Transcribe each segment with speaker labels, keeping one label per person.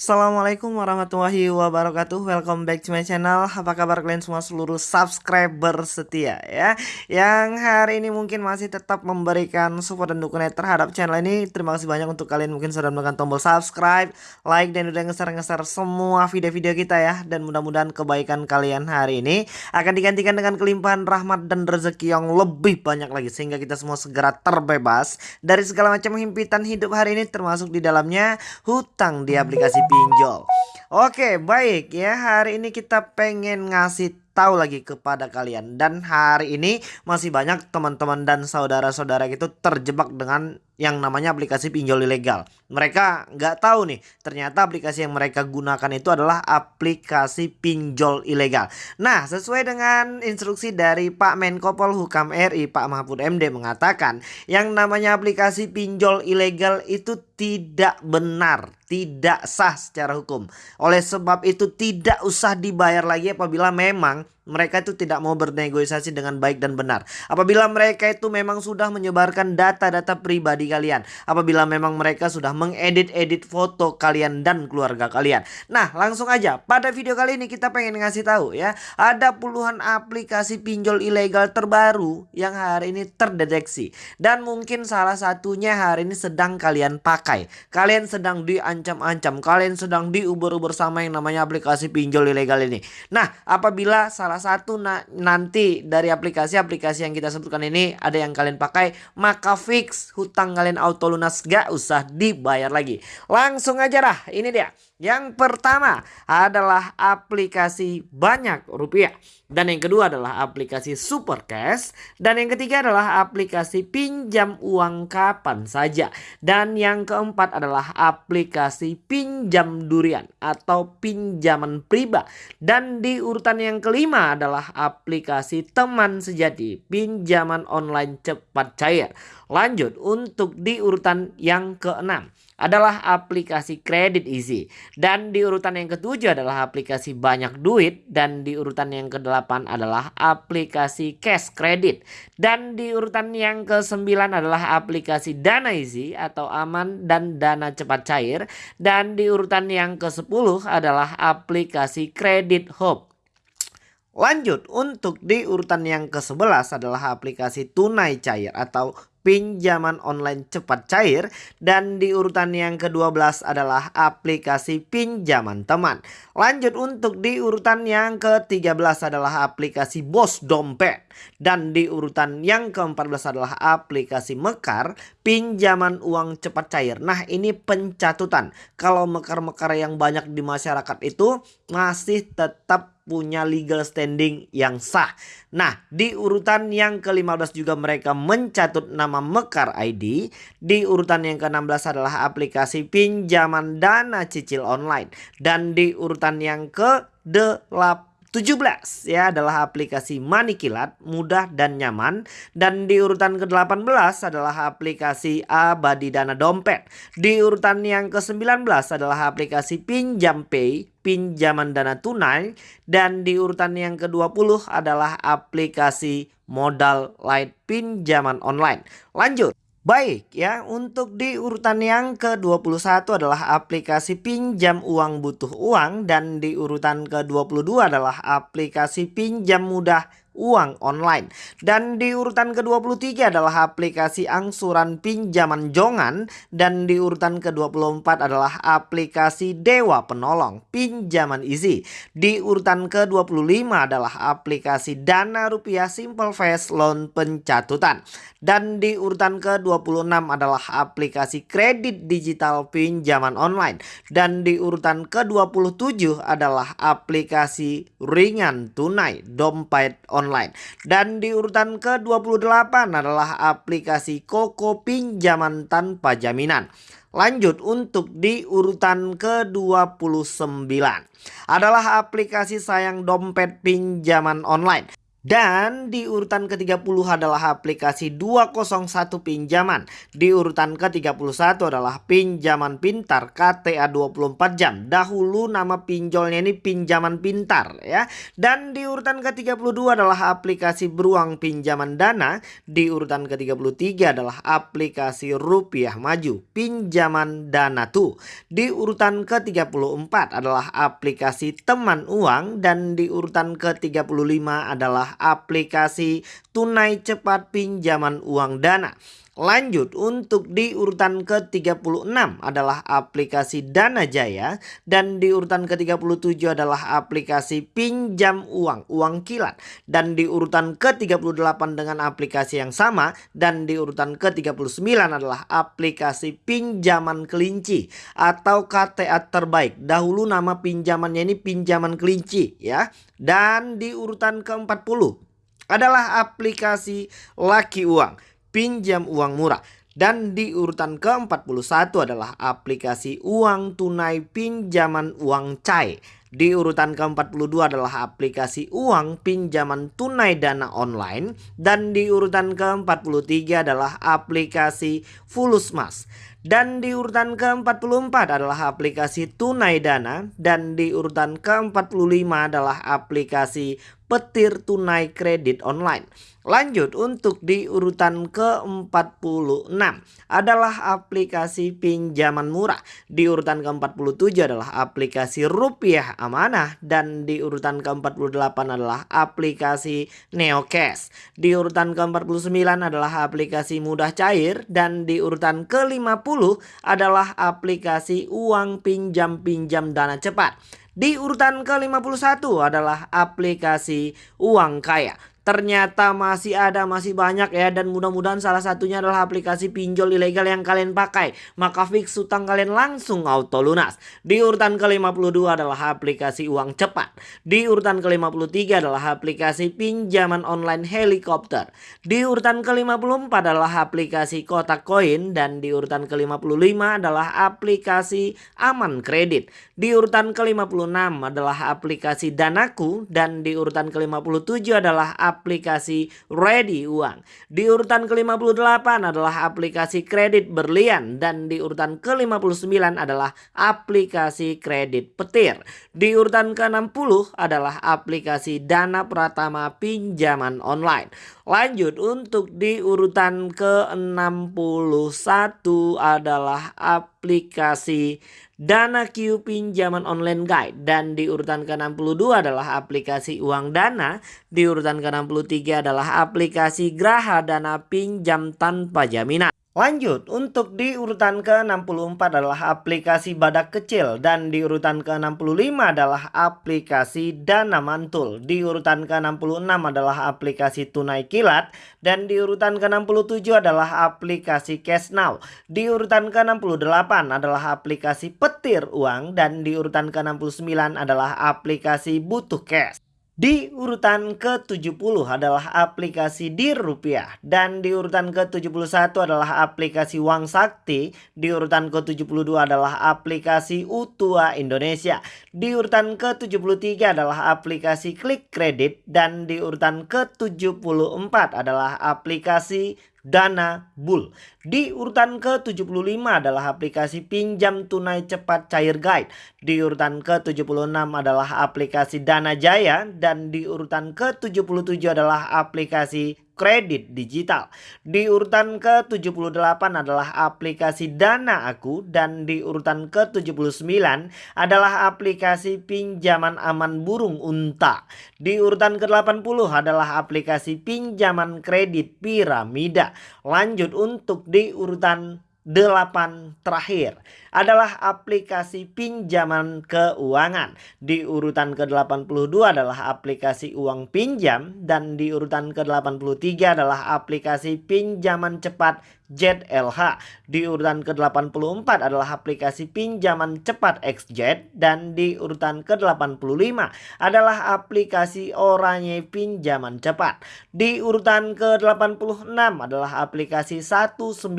Speaker 1: Assalamualaikum warahmatullahi wabarakatuh. Welcome back to my channel. Apa kabar kalian semua seluruh subscriber setia ya? Yang hari ini mungkin masih tetap memberikan support dan dukungan terhadap channel ini. Terima kasih banyak untuk kalian mungkin sudah menekan tombol subscribe Like dan udah ngeser-ngeser semua video-video kita ya. Dan mudah-mudahan kebaikan kalian hari ini Akan digantikan dengan kelimpahan rahmat dan rezeki yang lebih banyak lagi Sehingga kita semua segera terbebas Dari segala macam himpitan hidup hari ini Termasuk di dalamnya hutang di aplikasi pinjol. Oke, baik ya. Hari ini kita pengen ngasih tahu lagi kepada kalian dan hari ini masih banyak teman-teman dan saudara-saudara itu terjebak dengan yang namanya aplikasi pinjol ilegal. Mereka nggak tahu nih, ternyata aplikasi yang mereka gunakan itu adalah aplikasi pinjol ilegal. Nah, sesuai dengan instruksi dari Pak Menko Polhukam RI, Pak Mahfud MD mengatakan, yang namanya aplikasi pinjol ilegal itu tidak benar, tidak sah secara hukum. Oleh sebab itu tidak usah dibayar lagi apabila memang mereka itu tidak mau bernegosiasi dengan baik dan benar. Apabila mereka itu memang sudah menyebarkan data-data pribadi kalian. Apabila memang mereka sudah mengedit-edit foto kalian dan keluarga kalian. Nah langsung aja pada video kali ini kita pengen ngasih tahu ya. Ada puluhan aplikasi pinjol ilegal terbaru yang hari ini terdeteksi. Dan mungkin salah satunya hari ini sedang kalian pakai. Kalian sedang diancam-ancam. Kalian sedang diuber-uber sama yang namanya aplikasi pinjol ilegal ini. Nah apabila salah satu na nanti dari aplikasi-aplikasi yang kita sebutkan ini ada yang kalian pakai maka fix hutang kalian auto lunas gak usah dibayar lagi. Langsung aja lah ini dia yang pertama adalah aplikasi banyak rupiah. Dan yang kedua adalah aplikasi super cash. Dan yang ketiga adalah aplikasi pinjam uang kapan saja. Dan yang keempat adalah aplikasi pinjam durian atau pinjaman pribadi. Dan di urutan yang kelima adalah aplikasi teman sejati pinjaman online cepat cair. Lanjut untuk di urutan yang keenam adalah aplikasi kredit easy. Dan di urutan yang ketujuh adalah aplikasi banyak duit. Dan di urutan yang kedelapan adalah aplikasi cash kredit. Dan di urutan yang kesembilan adalah aplikasi dana easy atau aman dan dana cepat cair. Dan di urutan yang ke-10 adalah aplikasi kredit hope. Lanjut untuk di urutan yang ke-11 adalah aplikasi tunai cair atau pinjaman online cepat cair dan di urutan yang ke-12 adalah aplikasi pinjaman teman. Lanjut untuk di urutan yang ke-13 adalah aplikasi Bos Dompet dan di urutan yang ke-14 adalah aplikasi Mekar pinjaman uang cepat cair. Nah, ini pencatutan. Kalau mekar-mekar yang banyak di masyarakat itu masih tetap punya legal standing yang sah. Nah, di urutan yang ke-15 juga mereka mencatut nama Mekar ID. Di urutan yang ke-16 adalah aplikasi pinjaman dana cicil online. Dan di urutan yang ke-8 17 ya adalah aplikasi Manikilat mudah dan nyaman dan di urutan ke-18 adalah aplikasi Abadi Dana Dompet. Di urutan yang ke-19 adalah aplikasi Pinjam Pay pinjaman dana tunai dan di urutan yang ke-20 adalah aplikasi modal light pinjaman online. Lanjut Baik ya, untuk di urutan yang ke-21 adalah aplikasi pinjam uang butuh uang dan di urutan ke-22 adalah aplikasi pinjam mudah uang online. Dan di urutan ke-23 adalah aplikasi angsuran pinjaman jongan dan di urutan ke-24 adalah aplikasi Dewa Penolong pinjaman easy. Di urutan ke-25 adalah aplikasi Dana Rupiah Simple Fast Loan pencatutan. Dan di urutan ke-26 adalah aplikasi kredit digital pinjaman online. Dan di urutan ke-27 adalah aplikasi ringan tunai dompet online online. Dan di urutan ke-28 adalah aplikasi Koko pinjaman tanpa jaminan. Lanjut untuk di urutan ke-29 adalah aplikasi sayang dompet pinjaman online. Dan di urutan ke-30 adalah aplikasi 201 pinjaman. Di urutan ke-31 adalah pinjaman pintar KTA 24 jam. Dahulu nama pinjolnya ini pinjaman pintar ya. Dan di urutan ke-32 adalah aplikasi beruang pinjaman dana. Di urutan ke-33 adalah aplikasi rupiah maju pinjaman dana tuh. Di urutan ke-34 adalah aplikasi teman uang dan di urutan ke-35 adalah aplikasi tunai cepat pinjaman uang dana. Lanjut untuk di urutan ke-36 adalah aplikasi Dana Jaya dan di urutan ke-37 adalah aplikasi pinjam uang, uang kilat dan di urutan ke-38 dengan aplikasi yang sama dan di urutan ke-39 adalah aplikasi pinjaman kelinci atau KTA terbaik. Dahulu nama pinjamannya ini pinjaman kelinci ya. Dan di urutan ke-40 adalah aplikasi Laki Uang, pinjam uang murah. Dan di urutan ke-41 adalah aplikasi uang tunai pinjaman uang cair. Di urutan ke-42 adalah aplikasi uang pinjaman tunai dana online. Dan di urutan ke-43 adalah aplikasi Fulusmas. Dan di urutan ke-44 adalah aplikasi tunai dana dan di urutan ke-45 adalah aplikasi petir tunai kredit online. Lanjut untuk di urutan ke-46 adalah aplikasi pinjaman murah. Di urutan ke-47 adalah aplikasi rupiah amanah dan di urutan ke-48 adalah aplikasi Neocash. Di urutan ke-49 adalah aplikasi mudah cair dan di urutan ke-50 adalah aplikasi uang pinjam-pinjam dana cepat. Di urutan ke-51 adalah aplikasi uang kaya ternyata masih ada masih banyak ya. Dan mudah-mudahan salah satunya adalah aplikasi pinjol ilegal yang kalian pakai. Maka fix utang kalian langsung auto lunas. Di urutan ke-52 adalah aplikasi uang cepat. Di urutan ke-53 adalah aplikasi pinjaman online helikopter. Di urutan ke-54 adalah aplikasi kotak koin. Dan di urutan ke-55 adalah aplikasi aman kredit. Di urutan ke-56 adalah aplikasi danaku. Dan di urutan ke-57 adalah aplikasi Ready Uang. Di urutan ke-58 adalah aplikasi kredit berlian dan di urutan ke-59 adalah aplikasi kredit petir. Di urutan ke-60 adalah aplikasi Dana Pratama pinjaman online. Lanjut untuk di urutan ke-61 adalah aplikasi Dana Q pinjaman online guide dan di urutan ke-62 adalah aplikasi uang dana, di urutan ke-63 adalah aplikasi Graha Dana pinjam tanpa jaminan. Lanjut, untuk di urutan ke-64 adalah aplikasi Badak Kecil dan di urutan ke-65 adalah aplikasi Dana Mantul. Di urutan ke-66 adalah aplikasi Tunai Kilat dan di urutan ke-67 adalah aplikasi Cash Now. Di urutan ke-68 adalah aplikasi Petir Uang dan di urutan ke-69 adalah aplikasi Butuh Cash. Di urutan ke-70 adalah aplikasi Dir Rupiah dan di urutan ke-71 adalah aplikasi Wang Sakti, di urutan ke-72 adalah aplikasi Utua Indonesia, di urutan ke-73 adalah aplikasi Klik Kredit dan di urutan ke-74 adalah aplikasi Dana Bull. Di urutan ke-75 adalah aplikasi pinjam tunai cepat cair guide. Di urutan ke-76 adalah aplikasi Dana Jaya dan di urutan ke-77 adalah aplikasi kredit digital. Di urutan ke-78 adalah aplikasi Dana Aku dan di urutan ke-79 adalah aplikasi pinjaman aman burung unta. Di urutan ke-80 adalah aplikasi pinjaman kredit piramida. Lanjut untuk di urutan 8 terakhir adalah aplikasi pinjaman keuangan. Di urutan ke-82 adalah aplikasi uang pinjam dan di urutan ke-83 adalah aplikasi pinjaman cepat ZLH. Di urutan ke-84 adalah aplikasi pinjaman cepat XZ dan di urutan ke-85 adalah aplikasi Oranye pinjaman cepat. Di urutan ke-86 adalah aplikasi 199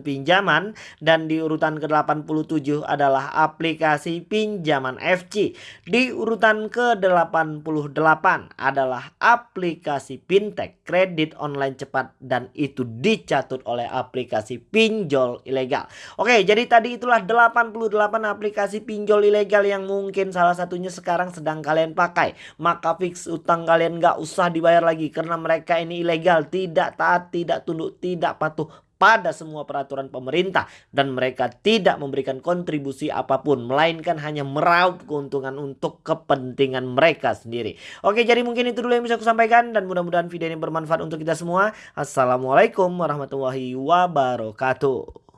Speaker 1: pinjaman dan di urutan ke-88 ke-87 adalah aplikasi pinjaman FC. Di urutan ke-88 adalah aplikasi fintech kredit online cepat dan itu dicatut oleh aplikasi pinjol ilegal. Oke, jadi tadi itulah 88 aplikasi pinjol ilegal yang mungkin salah satunya sekarang sedang kalian pakai. Maka fix utang kalian nggak usah dibayar lagi karena mereka ini ilegal, tidak taat, tidak tunduk, tidak patuh pada semua peraturan pemerintah dan mereka tidak memberikan kontribusi apa pun melainkan hanya meraup keuntungan untuk kepentingan mereka sendiri. Oke, jadi mungkin itu dulu yang bisa aku sampaikan dan mudah-mudahan video ini bermanfaat untuk kita semua. Assalamualaikum warahmatullahi wabarakatuh.